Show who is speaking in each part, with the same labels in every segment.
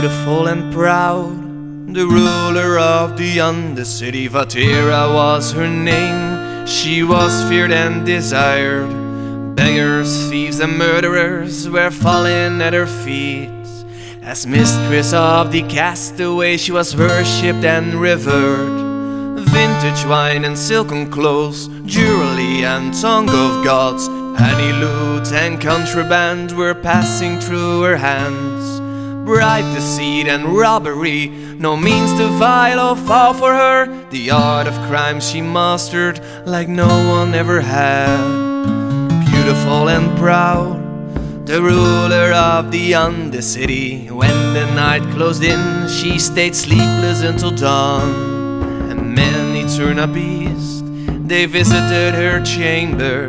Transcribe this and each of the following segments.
Speaker 1: beautiful and proud. The ruler of the Undercity, Vatira was her name. She was feared and desired. Beggars, thieves, and murderers were falling at her feet. As mistress of the castaway, she was worshipped and revered. Vintage wine and silken clothes, jewelry and tongue of gods, honey loot and contraband were passing through her hands. Bribe, deceit, and robbery, no means to vile or fall for her. The art of crime she mastered like no one ever had. Beautiful and proud, the ruler of the Undercity. When the night closed in, she stayed sleepless until dawn. And many turned a beast, they visited her chamber.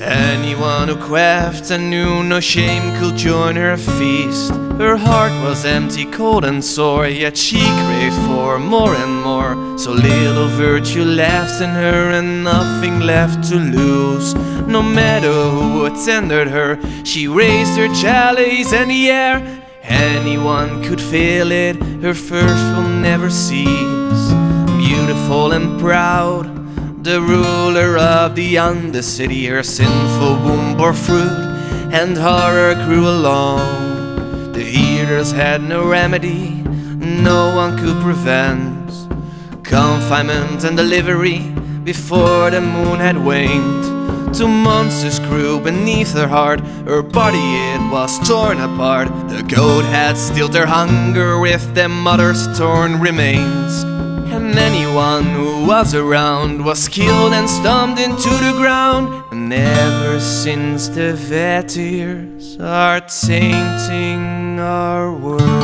Speaker 1: Anyone who quaffed and knew no shame could join her feast. Her heart was empty, cold and sore, yet she craved for more and more. So little virtue left in her and nothing left to lose. No matter who attended her, she raised her chalice in the air. Anyone could feel it, her thirst will never cease. Beautiful and proud. The ruler of the Undercity, her sinful womb bore fruit, and horror grew along. The healers had no remedy, no one could prevent confinement and delivery before the moon had waned. Two monsters grew beneath her heart, her body it was torn apart. The goat had stilled her hunger with their mother's torn remains. And anyone who was around was killed and stomped into the ground. And ever since the Vetirs are tainting our world.